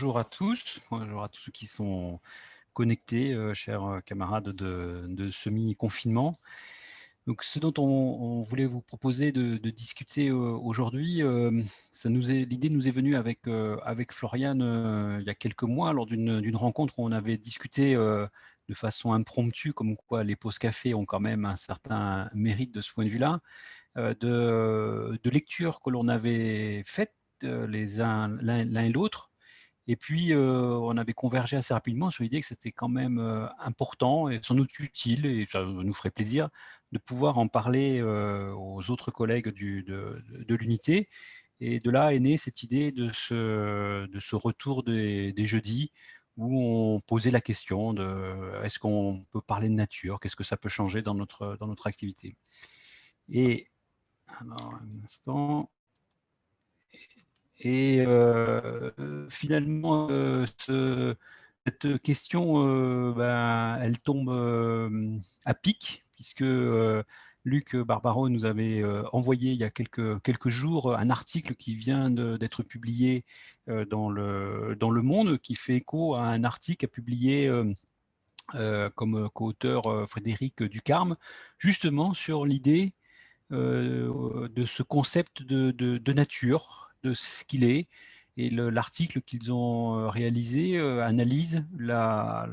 Bonjour à tous, bonjour à tous ceux qui sont connectés, euh, chers euh, camarades de, semi-confinement. Donc, ce dont on, voulait vous proposer de, discuter euh, aujourd'hui, l'idée nous est venue avec, avec Floriane il y a quelques mois lors d'une rencontre où on avait discuté de façon impromptue, comme quoi les pauses café ont quand même un certain mérite de ce point de vue-là, de, de lectures que l'on avait faites les uns l'un et l'autre, et puis, on avait convergé assez rapidement sur l'idée que c'était quand même important et sans doute utile, et ça nous ferait plaisir, de pouvoir en parler aux autres collègues de, l'unité. Et de là est née cette idée de ce, de ce retour des, jeudis, où on posait la question de est-ce qu'on peut parler de nature, qu'est-ce que ça peut changer dans notre, dans notre activité? Et alors, un instant. Et finalement, cette question, ben, elle tombe à pic, puisque Luc Barbaro nous avait envoyé il y a quelques, quelques jours un article qui vient d'être publié dans, le, dans Le Monde, qui fait écho à un article a publié comme co-auteur Frédéric Ducarme, justement sur l'idée de ce concept de, de nature, de ce qu'il est. Et l'article qu'ils ont euh, réalisé euh, analyse la,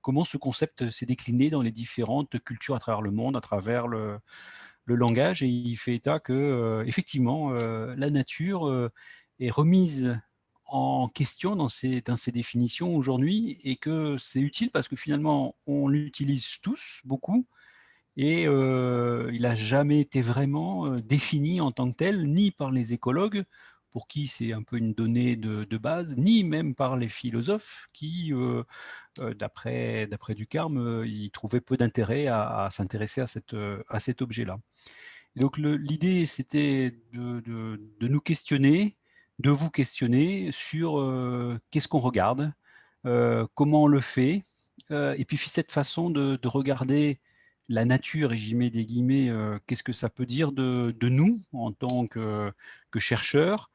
comment ce concept s'est décliné dans les différentes cultures à travers le monde, à travers le, langage. Et il fait état que, euh, effectivement, la nature est remise en question dans ces, dans définitions aujourd'hui et que c'est utile parce que finalement, on l'utilise tous beaucoup et il n'a jamais été vraiment défini en tant que tel, ni par les écologues, pour qui c'est un peu une donnée de, base, ni même par les philosophes qui, euh, euh, d'après Ducarme, euh, ils trouvaient peu d'intérêt à, s'intéresser à, cette, à cet objet-là. Donc l'idée, c'était de, nous questionner, de vous questionner sur qu'est-ce qu'on regarde, comment on le fait, et puis cette façon de, regarder la nature, et j'y mets des guillemets, qu'est-ce que ça peut dire de, nous en tant que, que chercheurs,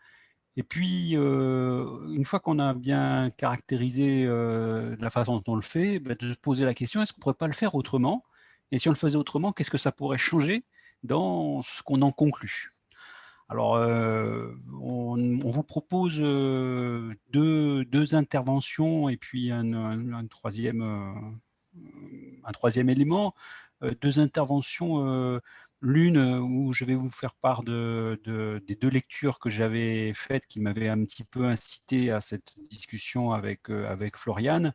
et puis, une fois qu'on a bien caractérisé la façon dont on le fait, bah, de se poser la question, est-ce qu'on ne pourrait pas le faire autrement? Et si on le faisait autrement, qu'est-ce que ça pourrait changer dans ce qu'on en conclut? Alors, on, vous propose deux, interventions et puis un, troisième, un troisième élément, deux interventions L'une euh, où je vais vous faire part de, des deux lectures que j'avais faites qui m'avaient un petit peu incité à cette discussion avec, euh, avec Floriane.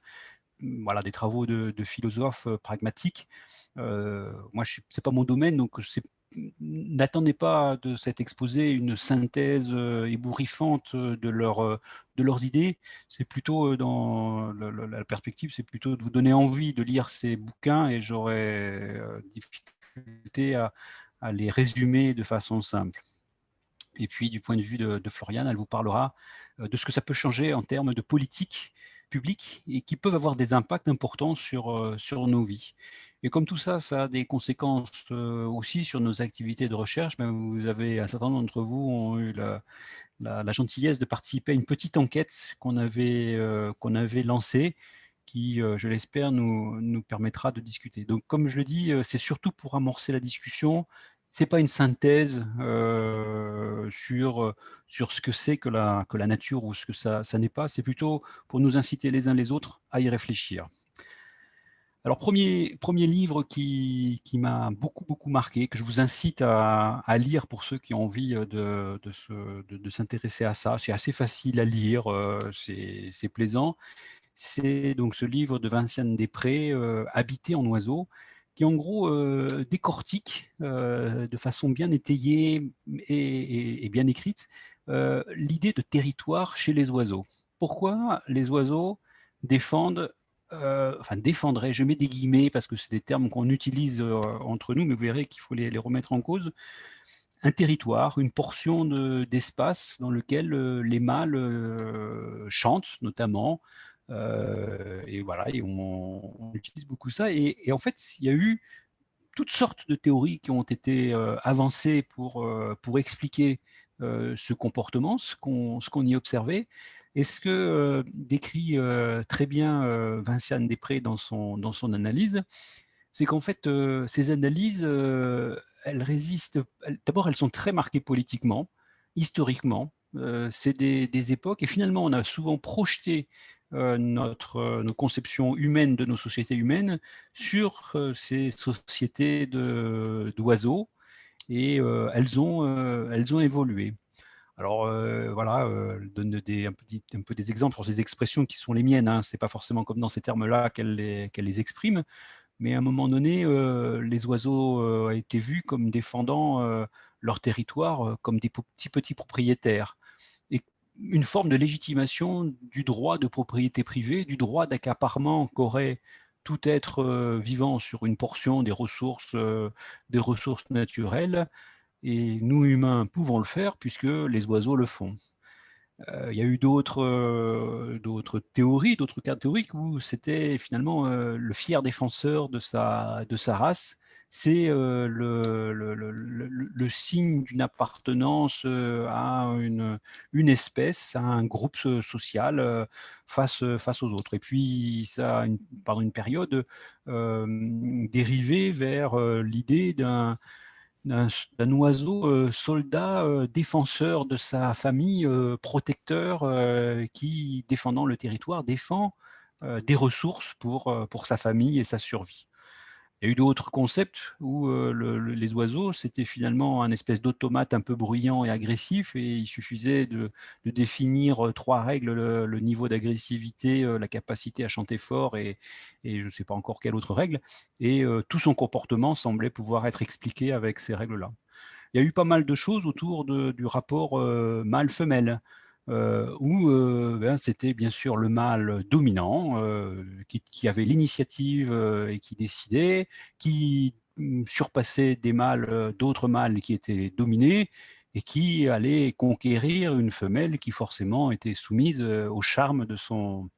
Voilà, des travaux de, philosophes euh, pragmatiques. moi, ce n'est pas mon domaine, donc n'attendez pas de cet exposé une synthèse ébouriffante de, leur, de leurs idées. C'est plutôt dans la perspective, c'est plutôt de vous donner envie de lire ces bouquins et j'aurais à, les résumer de façon simple. Et puis, du point de vue de, Floriane, elle vous parlera euh, de ce que ça peut changer en termes de politique publique et qui peuvent avoir des impacts importants sur, euh, sur nos vies. Et comme tout ça, ça a des conséquences euh, aussi sur nos activités de recherche. Même vous avez, un certain nombre d'entre vous ont eu la, la, gentillesse de participer à une petite enquête qu'on avait, qu'on avait lancée qui, euh, je l'espère, nous, permettra de discuter. Donc, comme je le dis, euh, c'est surtout pour amorcer la discussion. Ce n'est pas une synthèse euh, sur, sur ce que c'est que la, que la nature ou ce que ça, n'est pas. C'est plutôt pour nous inciter les uns les autres à y réfléchir. Alors, premier, premier livre qui, qui m'a beaucoup, beaucoup marqué, que je vous incite à, lire pour ceux qui ont envie de, de, de s'intéresser à ça. C'est assez facile à lire, c'est plaisant c'est donc ce livre de Vinciane Després, euh, Habiter en oiseau, qui en gros euh, décortique euh, de façon bien étayée et, bien écrite l'idée de territoire chez les oiseaux. Pourquoi les oiseaux défendent, enfin défendraient, je mets des guillemets parce que c'est des termes qu'on utilise entre nous, mais vous verrez qu'il faut les, remettre en cause, un territoire, une portion d'espace dans lequel les mâles chantent notamment, et voilà, on, utilise beaucoup ça. Et, en fait, il y a eu toutes sortes de théories qui ont été euh, avancées pour, euh, pour expliquer ce comportement, ce qu'on y observait. Et ce que décrit très bien Vinciane Després dans son, dans son analyse, c'est qu'en fait, ces analyses, elles résistent, d'abord elles sont très marquées politiquement, historiquement, c'est des, des, époques, et finalement on a souvent projeté notre, nos conceptions humaines de nos sociétés humaines sur ces sociétés d'oiseaux, et elles, ont, elles ont évolué. Alors voilà, je donne des, un, peu des exemples sur ces expressions qui sont les miennes. Hein. Ce n'est pas forcément comme dans ces termes-là qu'elle les, les, exprime, mais à un moment donné, les oiseaux ont été vus comme défendant leur territoire, comme des petits petits propriétaires. Une forme de légitimation du droit de propriété privée, du droit d'accaparement qu'aurait tout être vivant sur une portion des ressources, des ressources naturelles, et nous, humains, pouvons le faire puisque les oiseaux le font. Euh, il y a eu d'autres euh, théories, d'autres cas théoriques où c'était finalement euh, le fier défenseur de sa, de sa race. C'est le, le, signe d'une appartenance à une, espèce, à un groupe social face, aux autres. Et puis, ça a une, une période dérivé vers l'idée d'un d'un oiseau soldat, défenseur de sa famille, protecteur, qui, défendant le territoire, défend des ressources pour sa famille et sa survie. Il y a eu d'autres concepts où les oiseaux, c'était finalement un espèce d'automate un peu bruyant et agressif, et il suffisait de, définir trois règles, le, niveau d'agressivité, la capacité à chanter fort, et, je ne sais pas encore quelle autre règle, et tout son comportement semblait pouvoir être expliqué avec ces règles-là. Il y a eu pas mal de choses autour du rapport mâle-femelle. Euh, où euh, ben, c'était bien sûr le mâle dominant euh, qui, avait l'initiative et qui décidait, qui mm, surpassait des mâles, d'autres mâles qui étaient dominés et qui allait conquérir une femelle qui forcément était soumise au charme de son,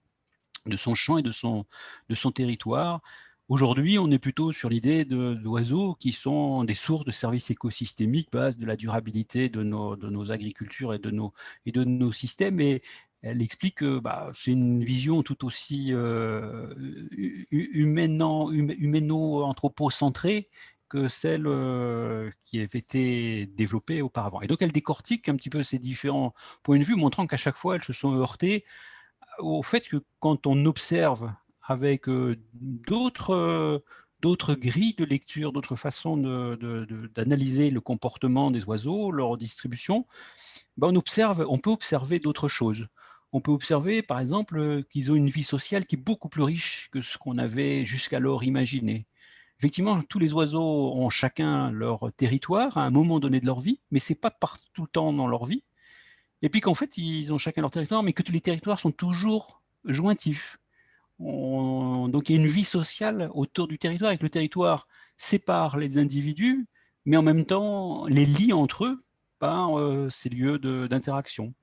de son champ et de son, de son territoire Aujourd'hui, on est plutôt sur l'idée d'oiseaux qui sont des sources de services écosystémiques, base de la durabilité de nos, agricultures et de nos, et de nos systèmes. Et elle explique que bah, c'est une vision tout aussi euh, humano-anthropocentrée que celle euh, qui avait été développée auparavant. Et donc, elle décortique un petit peu ces différents points de vue, montrant qu'à chaque fois, elles se sont heurtées au fait que quand on observe avec d'autres d'autres grilles de lecture, d'autres façons d'analyser le comportement des oiseaux, leur distribution, ben on peut observer d'autres choses. On peut observer, par exemple, qu'ils ont une vie sociale qui est beaucoup plus riche que ce qu'on avait jusqu'alors imaginé. Effectivement, tous les oiseaux ont chacun leur territoire à un moment donné de leur vie, mais ce n'est pas partout tout le temps dans leur vie. Et puis qu'en fait, ils ont chacun leur territoire, mais que tous les territoires sont toujours jointifs donc il y a une vie sociale autour du territoire et que le territoire sépare les individus, mais en même temps les lie entre eux par euh, ces lieux d'interaction.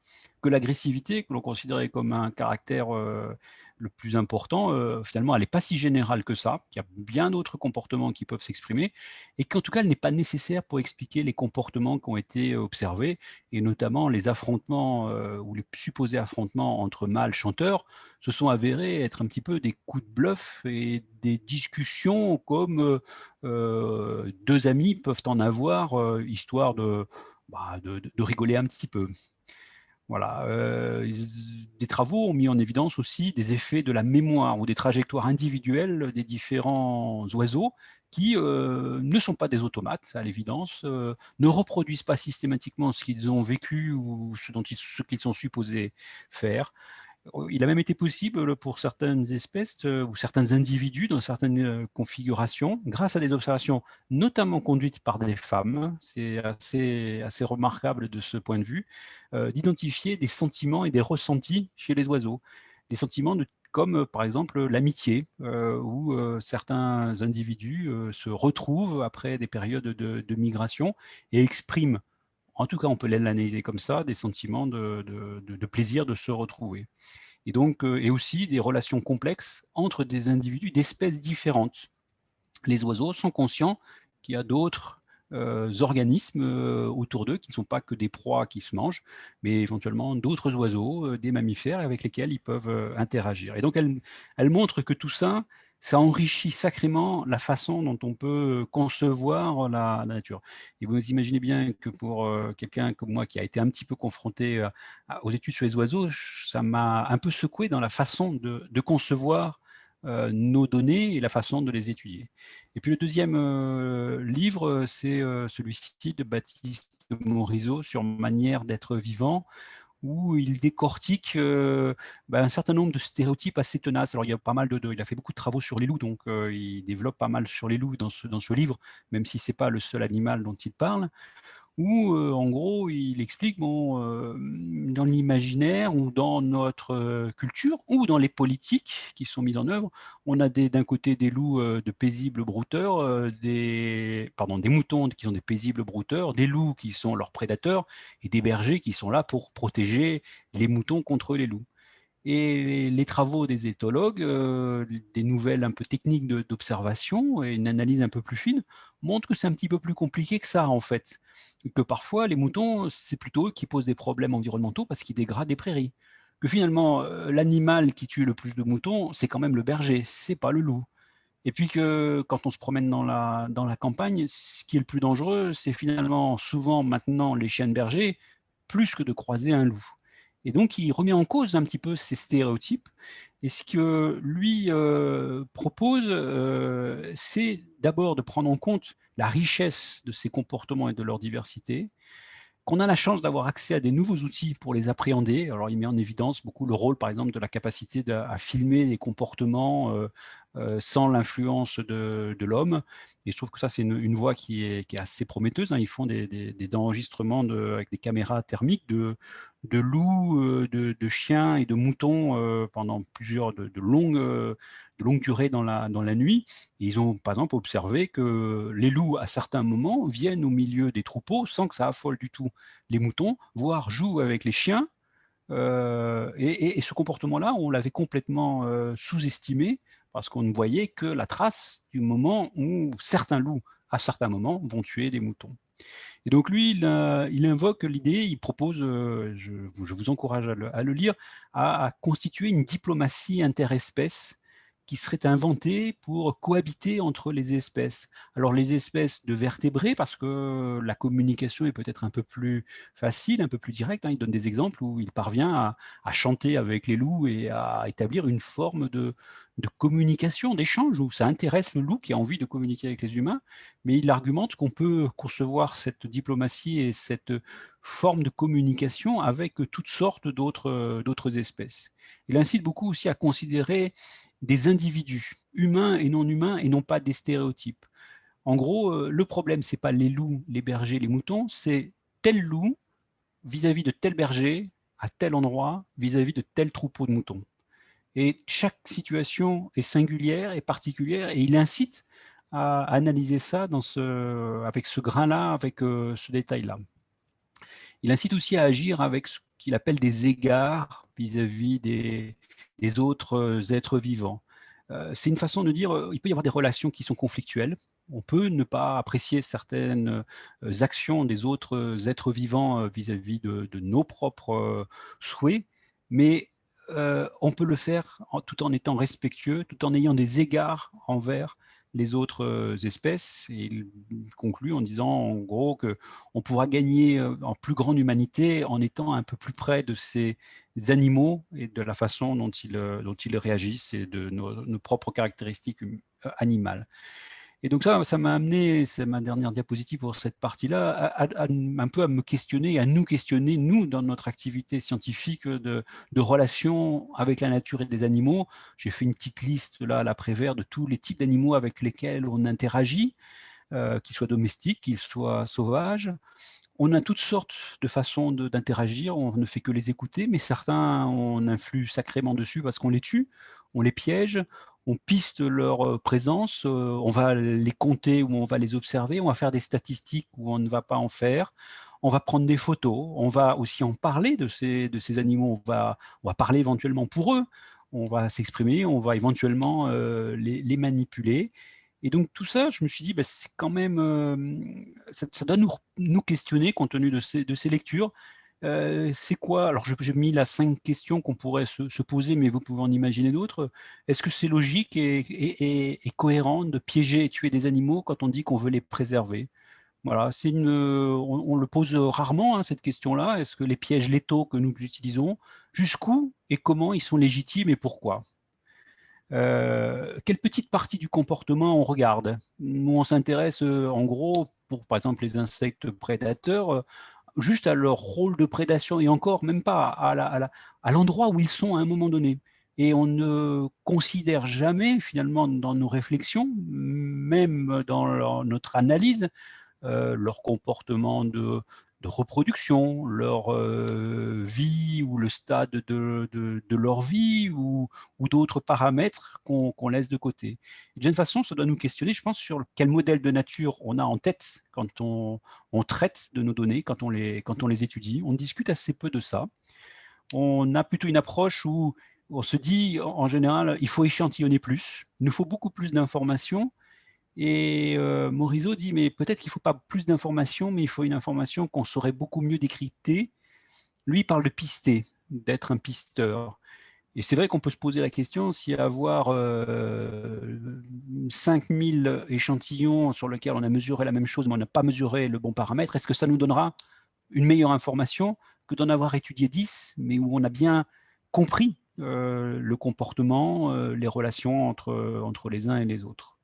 Que l'agressivité, que l'on considérait comme un caractère euh, le plus important, euh, finalement, elle n'est pas si générale que ça. Il y a bien d'autres comportements qui peuvent s'exprimer et qu'en tout cas, elle n'est pas nécessaire pour expliquer les comportements qui ont été observés et notamment les affrontements euh, ou les supposés affrontements entre mâles chanteurs se sont avérés être un petit peu des coups de bluff et des discussions comme euh, deux amis peuvent en avoir, histoire bah, de, de rigoler un petit peu. Voilà, euh, des travaux ont mis en évidence aussi des effets de la mémoire ou des trajectoires individuelles des différents oiseaux qui euh, ne sont pas des automates, à l'évidence, euh, ne reproduisent pas systématiquement ce qu'ils ont vécu ou ce, ce qu'ils sont supposés faire, il a même été possible pour certaines espèces euh, ou certains individus dans certaines euh, configurations, grâce à des observations notamment conduites par des femmes, c'est assez, remarquable de ce point de vue, euh, d'identifier des sentiments et des ressentis chez les oiseaux. Des sentiments comme par exemple l'amitié, où certains individus se retrouvent après des périodes de, de migration et expriment en tout cas, on peut l'analyser comme ça, des sentiments de, plaisir de se retrouver. Et donc, euh, et aussi des relations complexes entre des individus d'espèces différentes. Les oiseaux sont conscients qu'il y a d'autres organismes autour d'eux qui ne sont pas que des proies qui se mangent, mais éventuellement d'autres oiseaux, des mammifères avec lesquels ils peuvent interagir. Et donc elle, elle montre que tout ça, ça enrichit sacrément la façon dont on peut concevoir la, nature. Et vous imaginez bien que pour quelqu'un comme moi qui a été un petit peu confronté aux études sur les oiseaux, ça m'a un peu secoué dans la façon de, concevoir nos données et la façon de les étudier. Et puis le deuxième livre, c'est celui-ci de Baptiste Morisot sur manière d'être vivant, où il décortique euh, bah, un certain nombre de stéréotypes assez tenaces. Il y a pas mal de, il a fait beaucoup de travaux sur les loups, donc euh, il développe pas mal sur les loups dans ce, dans ce livre, même si c'est pas le seul animal dont il parle où en gros il explique bon, dans l'imaginaire ou dans notre culture ou dans les politiques qui sont mises en œuvre, on a d'un côté des loups de paisibles brouteurs, des, pardon, des moutons qui sont des paisibles brouteurs, des loups qui sont leurs prédateurs et des bergers qui sont là pour protéger les moutons contre les loups. Et les travaux des éthologues, des nouvelles un peu techniques d'observation et une analyse un peu plus fine, montrent que c'est un petit peu plus compliqué que ça, en fait. Que parfois, les moutons, c'est plutôt eux qui posent des problèmes environnementaux parce qu'ils dégradent des prairies. Que finalement, l'animal qui tue le plus de moutons, c'est quand même le berger, c'est pas le loup. Et puis que quand on se promène dans la, dans la campagne, ce qui est le plus dangereux, c'est finalement souvent maintenant les chiens de berger, plus que de croiser un loup. Et donc, il remet en cause un petit peu ces stéréotypes. Et ce que lui euh, propose, euh, c'est d'abord de prendre en compte la richesse de ces comportements et de leur diversité, qu'on a la chance d'avoir accès à des nouveaux outils pour les appréhender. Alors, il met en évidence beaucoup le rôle, par exemple, de la capacité à filmer les comportements euh, euh, sans l'influence de, l'homme. Et je trouve que ça, c'est une, voie qui est, assez prometteuse. Hein. Ils font des, enregistrements avec des caméras thermiques de, loups, euh, de, chiens et de moutons pendant plusieurs de, longues de longue durée dans la, dans la nuit. ils ont par exemple observé que les loups, à certains moments, viennent au milieu des troupeaux sans que ça affole du tout les moutons, voire jouent avec les chiens. Euh, et, ce comportement-là, on l'avait complètement euh, sous-estimé parce qu'on ne voyait que la trace du moment où certains loups, à certains moments, vont tuer des moutons. Et donc lui, il, il invoque l'idée, il propose, euh, je, vous encourage à le, à le lire, à, à, constituer une diplomatie interespèce qui serait inventé pour cohabiter entre les espèces. Alors les espèces de vertébrés, parce que la communication est peut-être un peu plus facile, un peu plus directe, hein. il donne des exemples où il parvient à, chanter avec les loups et à établir une forme de, de communication, d'échange, où ça intéresse le loup qui a envie de communiquer avec les humains, mais il argumente qu'on peut concevoir cette diplomatie et cette forme de communication avec toutes sortes d'autres espèces. Il incite beaucoup aussi à considérer des individus, humains et non humains, et non pas des stéréotypes. En gros, euh, le problème, c'est pas les loups, les bergers, les moutons, c'est tel loup vis-à-vis de tel berger, à tel endroit, vis-à-vis de tel troupeau de moutons. Et chaque situation est singulière et particulière, et il incite à analyser ça ce, avec ce grain-là, avec euh, ce détail-là. Il incite aussi à agir avec ce qu'il appelle des égards vis-à-vis des, autres euh, êtres vivants. Euh, c'est une façon de dire, euh, il peut y avoir des relations qui sont conflictuelles. On peut ne pas apprécier certaines actions des autres êtres vivants vis-à-vis de, nos propres souhaits, mais on peut le faire tout en étant respectueux, tout en ayant des égards envers les autres espèces. Il conclut en disant en gros qu'on pourra gagner en plus grande humanité en étant un peu plus près de ces animaux et de la façon dont ils, dont ils réagissent et de nos propres caractéristiques animales. Et donc ça, ça m'a amené, c'est ma dernière diapositive pour cette partie-là, un peu à me questionner, à nous questionner, nous, dans notre activité scientifique de, relations avec la nature et des animaux. J'ai fait une petite liste là à l'après-vert de tous les types d'animaux avec lesquels on interagit, euh, qu'ils soient domestiques, qu'ils soient sauvages. On a toutes sortes de façons d'interagir, on ne fait que les écouter, mais certains, on influe sacrément dessus parce qu'on les tue, on les piège, on piste leur présence, on va les compter ou on va les observer, on va faire des statistiques où on ne va pas en faire, on va prendre des photos, on va aussi en parler de ces, de ces animaux, on va, on va parler éventuellement pour eux, on va s'exprimer, on va éventuellement les, manipuler, Et donc tout ça, je me suis dit, bah, c'est quand même, ça, doit nous, nous, questionner compte tenu de ces, de ces lectures. C'est quoi? Alors j'ai mis là cinq questions qu'on pourrait se, poser, mais vous pouvez en imaginer d'autres. Est-ce que c'est logique et, cohérent de piéger et tuer des animaux quand on dit qu'on veut les préserver? Voilà, on, le pose rarement, hein, cette question-là. Est-ce que les pièges létaux que nous utilisons, jusqu'où et comment ils sont légitimes et pourquoi? Euh, Quelle petite partie du comportement on regarde? Nous, on s'intéresse en gros, pour par exemple les insectes prédateurs, juste à leur rôle de prédation et encore même pas à l'endroit où ils sont à un moment donné. Et on ne considère jamais finalement dans nos réflexions, même dans notre analyse, euh, leur comportement de, reproduction, leur euh, vie ou le stade de, leur vie ou, d'autres paramètres qu'on laisse de côté. D'une façon, ça doit nous questionner, je pense, sur quel modèle de nature on a en tête quand on, traite de nos données, quand on, les, quand on les étudie. On discute assez peu de ça. On a plutôt une approche où on se dit, en général, il faut échantillonner plus, il nous faut beaucoup plus d'informations, et euh, Morisot dit, mais peut-être qu'il ne faut pas plus d'informations, mais il faut une information qu'on saurait beaucoup mieux décrypter. Lui, parle de pister, d'être un pisteur. Et c'est vrai qu'on peut se poser la question, si avoir euh, 5000 échantillons sur lesquels on a mesuré la même chose, mais on n'a pas mesuré le bon paramètre, est-ce que ça nous donnera une meilleure information que d'en avoir étudié 10, mais où on a bien compris euh, le comportement, euh, les relations entre les uns et les autres?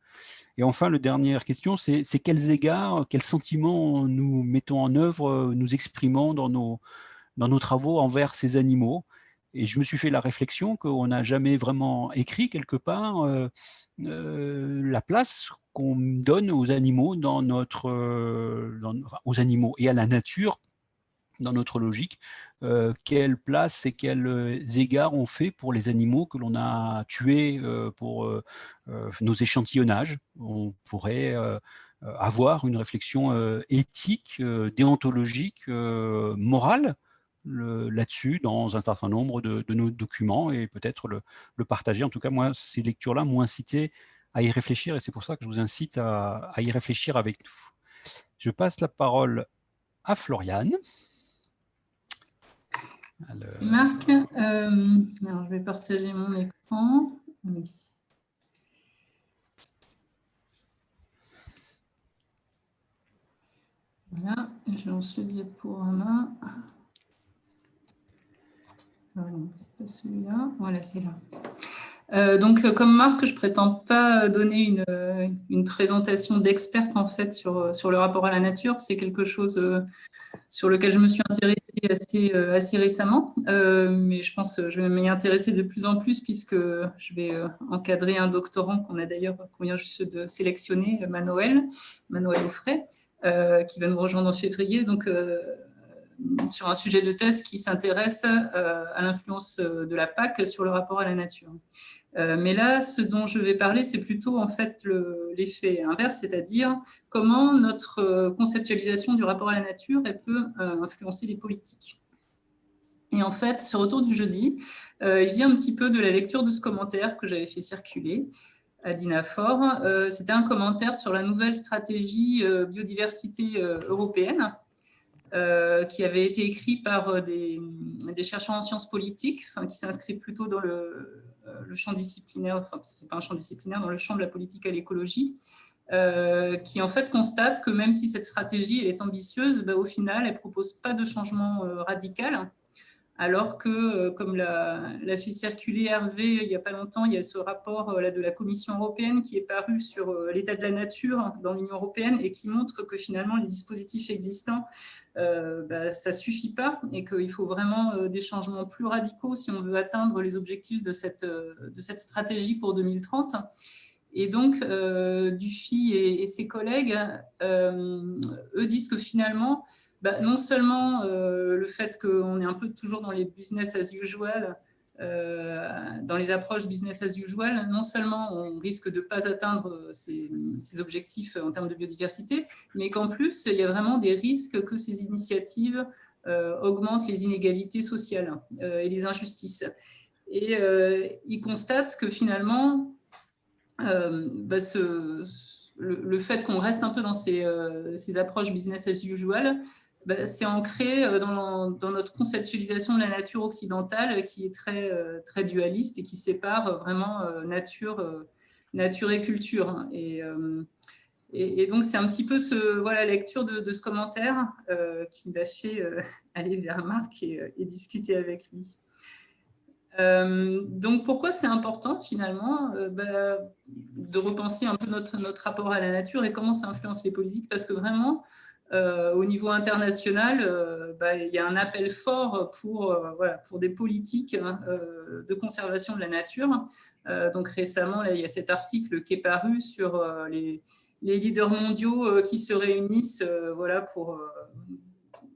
Et enfin, la dernière question, c'est quels égards, quels sentiments nous mettons en œuvre, nous exprimons dans nos, travaux envers ces animaux? Et je me suis fait la réflexion qu'on n'a jamais vraiment écrit quelque part euh, euh, la place qu'on donne aux animaux dans notre, euh, aux animaux et à la nature dans notre logique, euh, quelle place et quels euh, égards on fait pour les animaux que l'on a tués euh, pour nos échantillonnages. On pourrait avoir une réflexion éthique, déontologique, morale là-dessus dans un certain nombre de, nos documents et peut-être le, partager. En tout cas, moi, ces lectures-là m'ont incité à y réfléchir et c'est pour ça que je vous incite à, à y réfléchir avec nous. Je passe la parole à Floriane. Marc, euh, alors je vais partager mon écran. Voilà, je lance le diaporama. C'est pas celui-là. Voilà, c'est là. Euh, donc, euh, comme Marc, je ne prétends pas donner une, présentation d'experte en fait sur, sur le rapport à la nature. C'est quelque chose sur lequel je me suis intéressée assez, euh, assez récemment, euh, mais je pense que je vais m'y intéresser de plus en plus puisque je vais euh, encadrer un doctorant qu'on a d'ailleurs, qu'on vient juste de sélectionner, Manoël, Manoël Offray, qui va nous rejoindre en février, donc sur un sujet de thèse qui s'intéresse à l'influence de la PAC sur le rapport à la nature. Euh, mais là, ce dont je vais parler, c'est plutôt en fait l'effet inverse, c'est-à-dire comment notre euh, conceptualisation du rapport à la nature peut euh, influencer les politiques. Et en fait, ce retour du jeudi, il vient un petit peu de la lecture de ce commentaire que j'avais fait circuler à Dinafor. C'était un commentaire sur la nouvelle stratégie biodiversité européenne qui avait été écrit par des, chercheurs en sciences politiques, qui s'inscrit plutôt dans le, le champ disciplinaire, enfin, c'est pas un champ disciplinaire, dans le champ de la politique à l'écologie, euh, qui en fait constate que même si cette stratégie est ambitieuse, bah, au final, elle propose pas de changement euh, radical, alors que, comme l'a fait circuler Hervé il n'y a pas longtemps, il y a ce rapport là, de la Commission européenne qui est paru sur l'état de la nature dans l'Union européenne et qui montre que finalement les dispositifs existants euh, bah, ça ne suffit pas et qu'il faut vraiment euh, des changements plus radicaux si on veut atteindre les objectifs de cette, euh, de cette stratégie pour 2030. Et donc, Dufy et, ses collègues, eux disent que finalement, bah, non seulement le fait qu'on est un peu toujours dans les business as usual, euh, dans les approches business as usual, non seulement on risque de ne pas atteindre ces, objectifs en termes de biodiversité, mais qu'en plus, il y a vraiment des risques que ces initiatives euh, augmentent les inégalités sociales euh, et les injustices. Et ils constatent que finalement, bah, le, fait qu'on reste un peu dans ces, approches business as usual, c'est ancré dans, dans, notre conceptualisation de la nature occidentale qui est très, très dualiste et qui sépare vraiment nature, nature et culture. Hein. Et, donc, c'est un petit peu ce, voilà, la lecture de, ce commentaire euh, qui m'a fait euh, aller vers Marc et, discuter avec lui. Euh, donc, pourquoi c'est important finalement bah, de repenser un peu notre, notre rapport à la nature et comment ça influence les politiques? Parce que vraiment, au niveau international, bah, il y a un appel fort pour, pour des politiques hein, de conservation de la nature. donc récemment, il y a cet article qui est paru sur les, leaders mondiaux euh, qui se réunissent euh, pour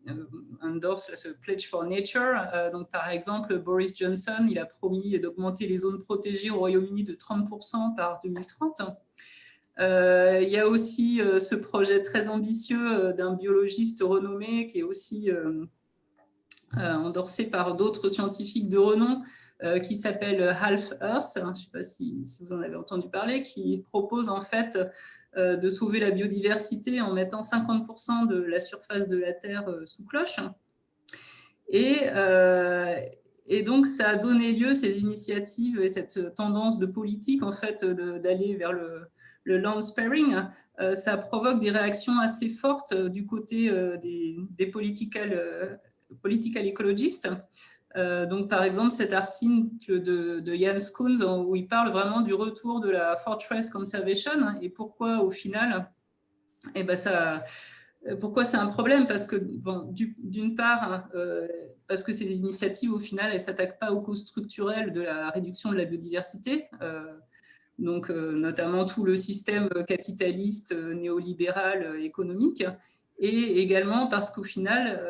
euh, endorse ce Pledge for Nature. donc, par exemple, Boris Johnson, il a promis d'augmenter les zones protégées au Royaume-Uni de 30% par 2030. Il y a aussi ce projet très ambitieux d'un biologiste renommé qui est aussi endorsé par d'autres scientifiques de renom qui s'appelle Half Earth, je ne sais pas si, vous en avez entendu parler, qui propose en fait euh, de sauver la biodiversité en mettant 50% de la surface de la Terre euh, sous cloche. Et, euh, et, donc, ça a donné lieu, ces initiatives et cette tendance de politique, en fait, d'aller vers le, le land sparing, ça provoque des réactions assez fortes du côté des, des political, écologistes euh, donc, par exemple, cet article de, de Jens Koons où il parle vraiment du retour de la fortress conservation et pourquoi, au final, eh ben pourquoi c'est un problème? Parce que, d'une part, euh, parce que ces initiatives, au final, elles ne s'attaquent pas aux causes structurelles de la réduction de la biodiversité, euh, donc notamment tout le système capitaliste, néolibéral, économique, et également parce qu'au final,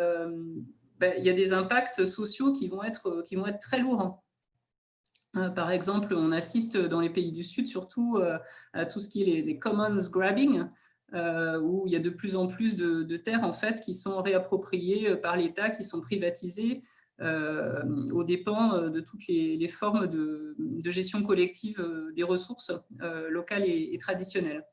ben, il y a des impacts sociaux qui vont être, qui vont être très lourds. Euh, par exemple, on assiste dans les pays du Sud surtout euh, à tout ce qui est les, commons grabbing, euh, où il y a de plus en plus de, terres en fait, qui sont réappropriées par l'État, qui sont privatisées aux dépens de toutes les, formes de, gestion collective des ressources locales et, et traditionnelles.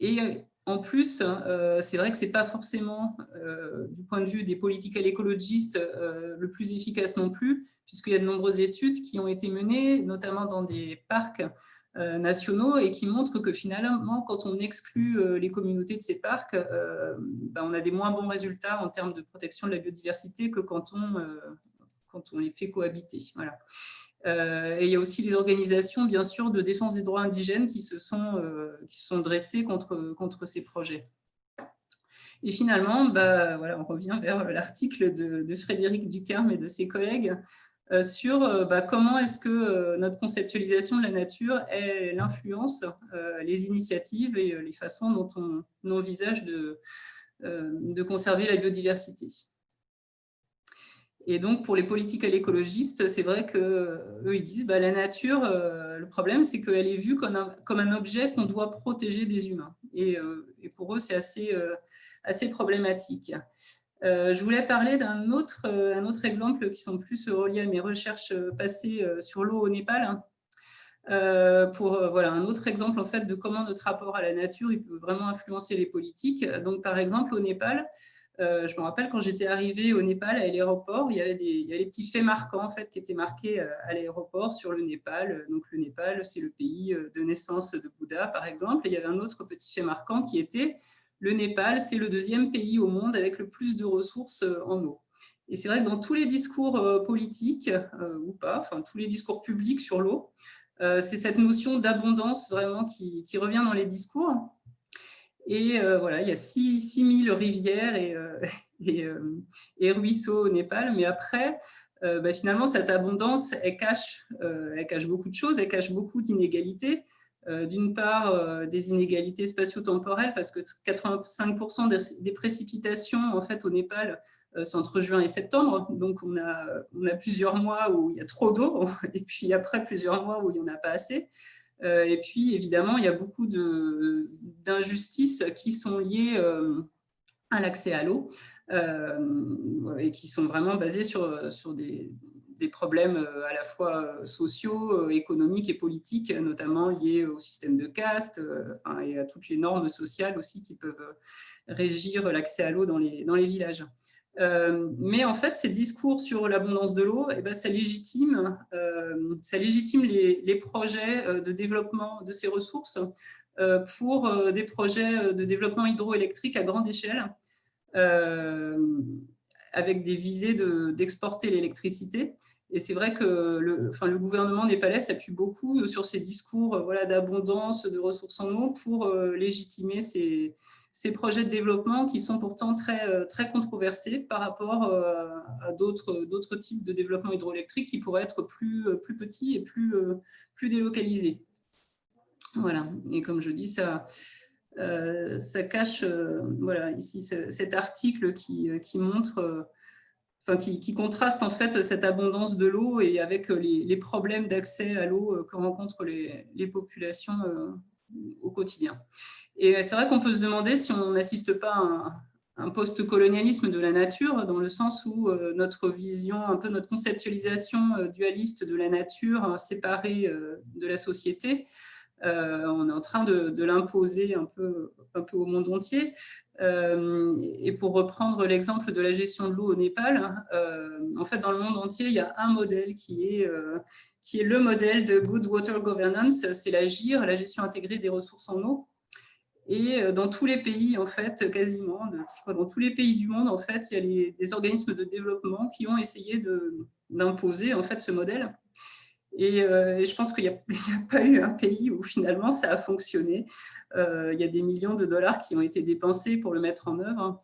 et en plus, euh, c'est vrai que ce n'est pas forcément, euh, du point de vue des politiques écologistes, euh, le plus efficace non plus, puisqu'il y a de nombreuses études qui ont été menées, notamment dans des parcs nationaux, et qui montrent que finalement, quand on exclut les communautés de ces parcs, ben, on a des moins bons résultats en termes de protection de la biodiversité que quand on, quand on les fait cohabiter. Voilà. Euh, et il y a aussi les organisations, bien sûr, de défense des droits indigènes qui se sont, euh, qui sont dressées contre, contre ces projets. Et finalement, bah, voilà, on revient vers l'article de, Frédéric Ducarme et de ses collègues euh, sur bah, comment est-ce que notre conceptualisation de la nature est l'influence, les initiatives et les façons dont on, envisage de, de conserver la biodiversité. Et donc, pour les politiques écologistes, c'est vrai qu'eux, ils disent bah, la nature, euh, le problème, c'est qu'elle est vue comme un, objet qu'on doit protéger des humains. Et, euh, pour eux, c'est assez, euh, assez problématique. Je voulais parler d'un autre, un autre exemple qui sont plus reliés à mes recherches passées sur l'eau au Népal. pour voilà, un autre exemple en fait, de comment notre rapport à la nature il peut vraiment influencer les politiques. Donc, par exemple, au Népal, euh, je me rappelle quand j'étais arrivée au Népal, à l'aéroport, il, y avait des, petits faits marquants en fait, qui étaient marqués euh, à l'aéroport sur le Népal. Donc le Népal, c'est le pays euh, de naissance de Bouddha, par exemple. Il y avait un autre petit fait marquant qui était le Népal, c'est le deuxième pays au monde avec le plus de ressources en eau. Et c'est vrai que dans tous les discours politiques, ou pas, enfin tous les discours publics sur l'eau, c'est cette notion d'abondance vraiment qui, revient dans les discours. Et euh, voilà, il y a 6000 rivières et, euh, euh, et, ruisseaux au Népal. Mais après, bah, finalement, cette abondance, elle cache, elle cache beaucoup de choses, elle cache beaucoup d'inégalités. D'une part, des inégalités spatio-temporelles, parce que 85% des, précipitations en fait, au Népal sont entre juin et septembre. Donc, on a, on a plusieurs mois où il y a trop d'eau, et puis après, plusieurs mois où il n'y en a pas assez. Euh, et puis, évidemment, il y a beaucoup d'injustices qui sont liées euh, à l'accès à l'eau euh, et qui sont vraiment basées sur, sur des, des problèmes à la fois sociaux, économiques et politiques, notamment liés au système de caste et à toutes les normes sociales aussi qui peuvent régir l'accès à l'eau dans les, villages. mais en fait, ces discours sur l'abondance de l'eau, eh ben, ça légitime, ça légitime les, projets de développement de ces ressources pour des projets de développement hydroélectrique à grande échelle avec des visées d'exporter l'électricité. Et c'est vrai que le, enfin, le gouvernement népalais s'appuie beaucoup sur ces discours voilà, d'abondance de ressources en eau pour euh, légitimer ces, ces, projets de développement qui sont pourtant très, euh, très controversés par rapport euh, à d'autres types de développement hydroélectrique qui pourraient être plus, plus petits et plus, plus délocalisés. Voilà, et comme je dis, ça, euh, ça cache, euh, voilà, ici, cet article qui, euh, qui montre, enfin, qui, contraste en fait cette abondance de l'eau et avec les, problèmes d'accès à l'eau que rencontrent les, les populations au quotidien. Et c'est vrai qu'on peut se demander si on n'assiste pas à un, post-colonialisme de la nature, dans le sens où notre vision, un peu notre conceptualisation dualiste de la nature, séparée de la société, euh, on est en train de, l'imposer un peu, au monde entier. Euh, et pour reprendre l'exemple de la gestion de l'eau au Népal, euh, en fait, dans le monde entier, il y a un modèle qui est, le modèle de Good Water Governance, c'est la GIR, la gestion intégrée des ressources en eau. Et dans tous les pays, en fait, quasiment, dans tous les pays du monde, en fait, il y a des organismes de développement qui ont essayé d'imposer en fait ce modèle. Euh, et, je pense qu'il n'y a, pas eu un pays où finalement ça a fonctionné. Euh, il y a des millions de dollars qui ont été dépensés pour le mettre en œuvre.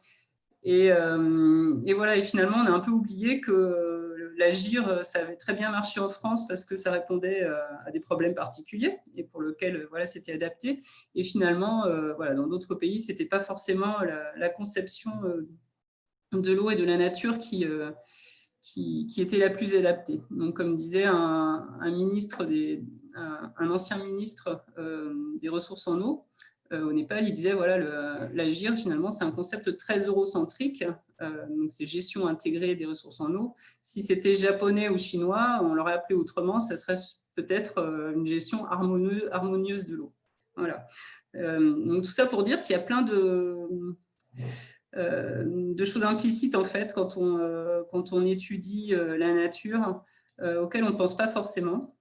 Et, euh, voilà, et finalement, on a un peu oublié que l'agir, ça avait très bien marché en France parce que ça répondait à des problèmes particuliers et pour lesquels voilà, c'était adapté. Et finalement, voilà, dans d'autres pays, ce n'était pas forcément la, conception de l'eau et de la nature qui, qui, était la plus adaptée. Donc, comme disait un, ministre un, ancien ministre euh, des ressources en eau euh, au Népal, il disait voilà, l'agir finalement c'est un concept très eurocentrique, euh, donc c'est gestion intégrée des ressources en eau. Si c'était japonais ou chinois, on l'aurait appelé autrement, ça serait peut-être une gestion harmonieuse, harmonieuse de l'eau. Voilà. donc tout ça pour dire qu'il y a plein de de choses implicites en fait quand on, euh, quand on étudie euh, la nature auxquelles on ne pense pas forcément.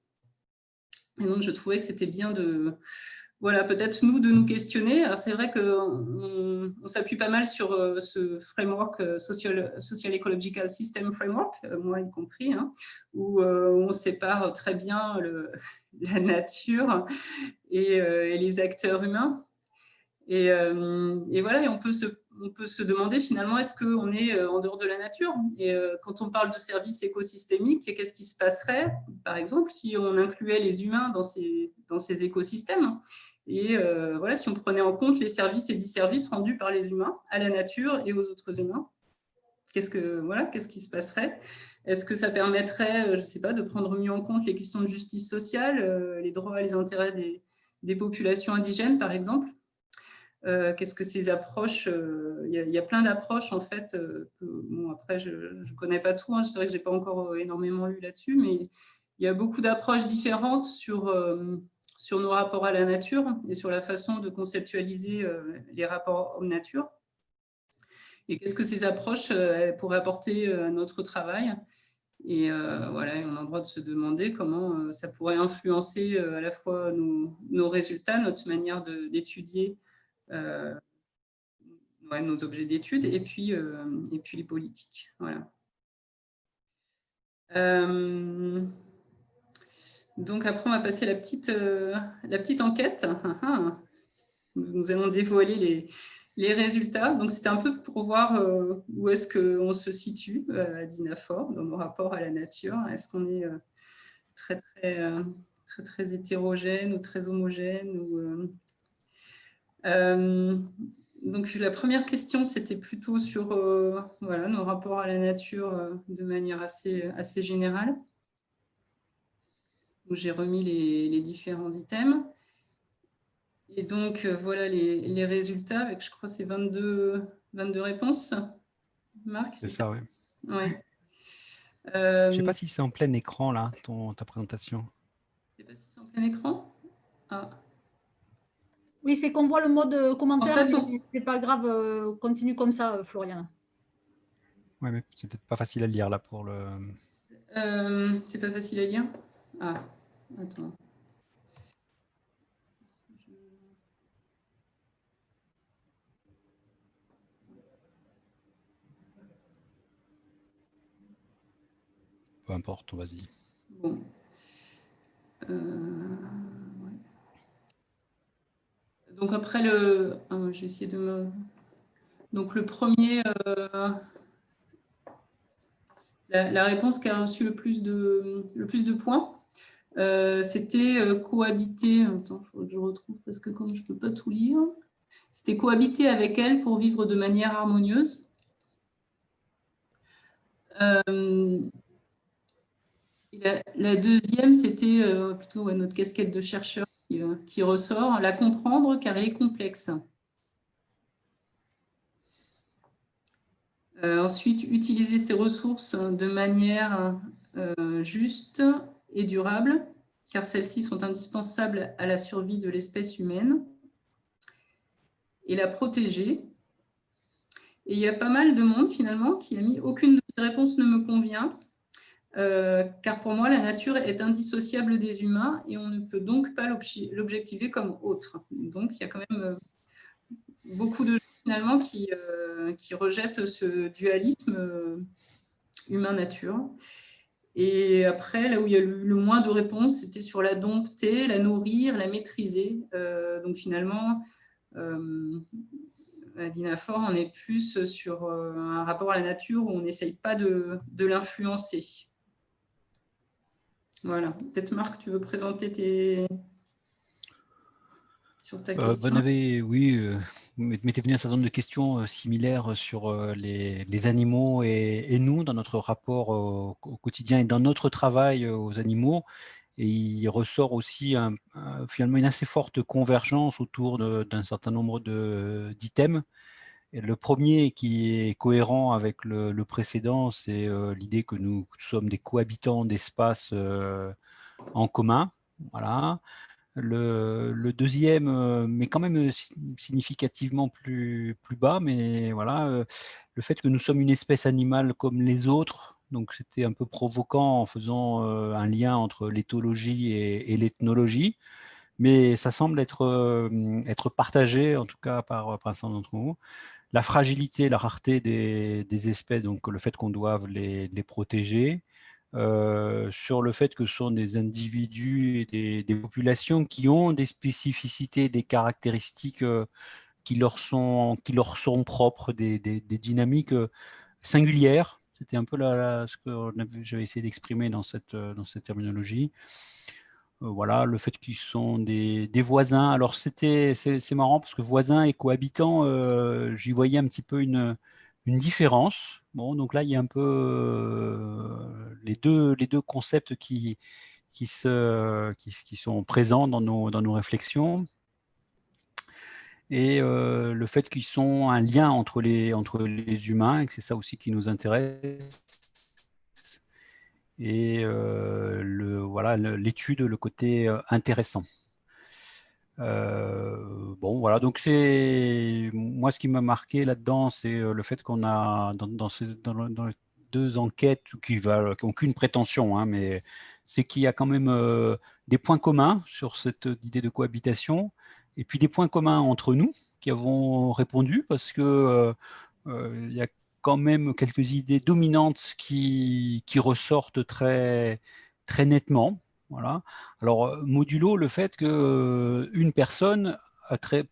Et donc je trouvais que c'était bien de, voilà, peut-être nous de nous questionner. C'est vrai qu'on on, s'appuie pas mal sur ce framework social, social ecological system framework, moi y compris, hein, où on sépare très bien la nature et, et, les acteurs humains. Et, et, voilà, et on peut se on peut se demander finalement est-ce qu'on est euh, en dehors de la nature? Et euh, quand on parle de services écosystémiques, qu'est-ce qui se passerait, par exemple, si on incluait les humains dans ces, écosystèmes? Et euh, voilà, si on prenait en compte les services et disservices rendus par les humains à la nature et aux autres humains, qu'est-ce que voilà, qu'est-ce qui se passerait? Est-ce que ça permettrait, je ne sais pas, de prendre mieux en compte les questions de justice sociale, les droits et les intérêts des populations indigènes, par exemple? Euh, qu'est-ce que ces approches, euh, il y, a plein d'approches en fait, euh, bon après je ne connais pas tout, hein, c'est vrai que je n'ai pas encore énormément lu là-dessus, mais il y a beaucoup d'approches différentes sur, sur nos rapports à la nature et sur la façon de conceptualiser les rapports homme-nature. Et qu'est-ce que ces approches pourraient apporter à notre travail et voilà, on a le droit de se demander comment ça pourrait influencer à la fois nos, nos résultats, notre manière d'étudier euh, nos objets d'études et puis, euh, et puis les politiques. Voilà. Euh, donc après, on va passer la petite, la petite enquête. Nous allons dévoiler les, les résultats. Donc c'était un peu pour voir où est-ce qu'on se situe à Dinafor dans nos rapports à la nature. Est-ce qu'on est très, très, très, très hétérogène ou très homogène euh, donc la première question, c'était plutôt sur euh, voilà, nos rapports à la nature euh, de manière assez, assez générale. J'ai remis les, différents items. Et donc, voilà les, les, résultats avec, je crois, c'est 22, 22 réponses. Marc C'est ça, oui. Ouais. Je ne sais pas si c'est en plein écran, là, ton, ta présentation. Je ne sais pas si c'est en plein écran. Ah. Oui, c'est qu'on voit le mode commentaire, c'est pas grave, continue comme ça, Florian. Oui, mais c'est peut-être pas facile à lire, là, pour le... Euh, c'est pas facile à lire Ah, attends. Peu importe, vas-y. Bon. Euh, Donc après le, ah, je vais essayer de me. Donc le premier, euh, la, réponse qui a reçu le plus de, le plus de points, euh, c'était cohabiter. Attends, faut que je retrouve parce que comme je ne peux pas tout lire, c'était cohabiter avec elle pour vivre de manière harmonieuse. La, deuxième, c'était euh, plutôt notre casquette de chercheur euh, qui, ressort, la comprendre car elle est complexe. Euh, ensuite, utiliser ces ressources de manière juste et durable, car celles-ci sont indispensables à la survie de l'espèce humaine. Et la protéger. Et il y a pas mal de monde, finalement, qui a mis « aucune de ces réponses ne me convient ». Euh, car pour moi, la nature est indissociable des humains et on ne peut donc pas l'objectiver comme autre. Donc, il y a quand même euh, beaucoup de gens finalement qui, euh, rejettent ce dualisme humain-nature. Et après, là où il y a eu le moins de réponses, c'était sur la dompter, la nourrir, la maîtriser. donc finalement, à Dinafor, on est plus sur un rapport à la nature où on n'essaye pas de l'influencer. Voilà. Peut-être Marc, tu veux présenter tes... sur ta euh, question Oui, euh, mettez venu un certain nombre de questions euh, similaires sur les, animaux et, nous, dans notre rapport au, quotidien et dans notre travail aux animaux. Et il ressort aussi finalement une assez forte convergence autour d'un certain nombre d'items le premier qui est cohérent avec le, précédent, c'est euh, l'idée que nous sommes des cohabitants d'espaces euh, en commun. Voilà. Le, deuxième, euh, mais quand même significativement plus, bas, mais voilà, le fait que nous sommes une espèce animale comme les autres, donc c'était un peu provoquant en faisant un lien entre l'éthologie et l'ethnologie, mais ça semble être, être partagé, en tout cas par, par un certain d'entre nous la fragilité, la rareté des, espèces, donc le fait qu'on doive les, protéger, euh, sur le fait que ce sont des individus et des, populations qui ont des spécificités, des caractéristiques euh, qui, leur sont, qui leur sont propres, des, dynamiques euh, singulières. C'était un peu ce que j'avais essayé d'exprimer dans cette terminologie. Euh, voilà, le fait qu'ils sont des, voisins. Alors c'était c'est marrant parce que voisins et cohabitants, euh, j'y voyais un petit peu une, différence. Bon, donc là il y a un peu euh, les deux les deux concepts qui qui, se, qui, sont présents dans nos, dans nos réflexions. Et le fait qu'ils sont un lien entre les, entre les humains, et c'est ça aussi qui nous intéresse, et euh, le, voilà l'étude, le côté euh, intéressant. Euh, bon, voilà, donc c'est moi ce qui m'a marqué là-dedans, c'est le fait qu'on a dans, ces, les deux enquêtes qui n'ont aucune prétention, hein, mais c'est qu'il y a quand même des points communs sur cette idée de cohabitation, et puis des points communs entre nous qui avons répondu, parce que il y a quand même quelques idées dominantes qui, qui ressortent très, très nettement. Voilà. Alors, euh, modulo le fait qu'une euh, personne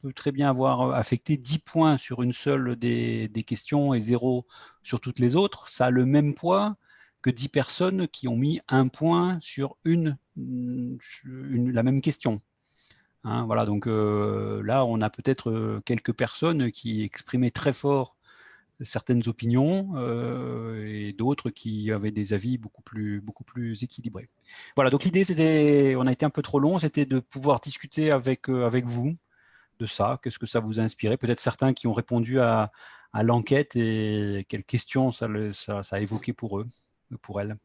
peut très bien avoir affecté 10 points sur une seule des, des, questions et 0 sur toutes les autres, ça a le même poids que 10 personnes qui ont mis un point sur une, la même question. Hein, voilà, donc euh, là, on a peut-être quelques personnes qui exprimaient très fort certaines opinions euh, et d'autres qui avaient des avis beaucoup plus, équilibrés. Voilà, donc l'idée, c'était, on a été un peu trop long, c'était de pouvoir discuter avec, euh, vous de ça, qu'est-ce que ça vous a inspiré, peut-être certains qui ont répondu à, l'enquête et quelles questions ça, ça, ça, a évoqué pour eux, pour elles.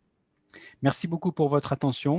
Merci beaucoup pour votre attention.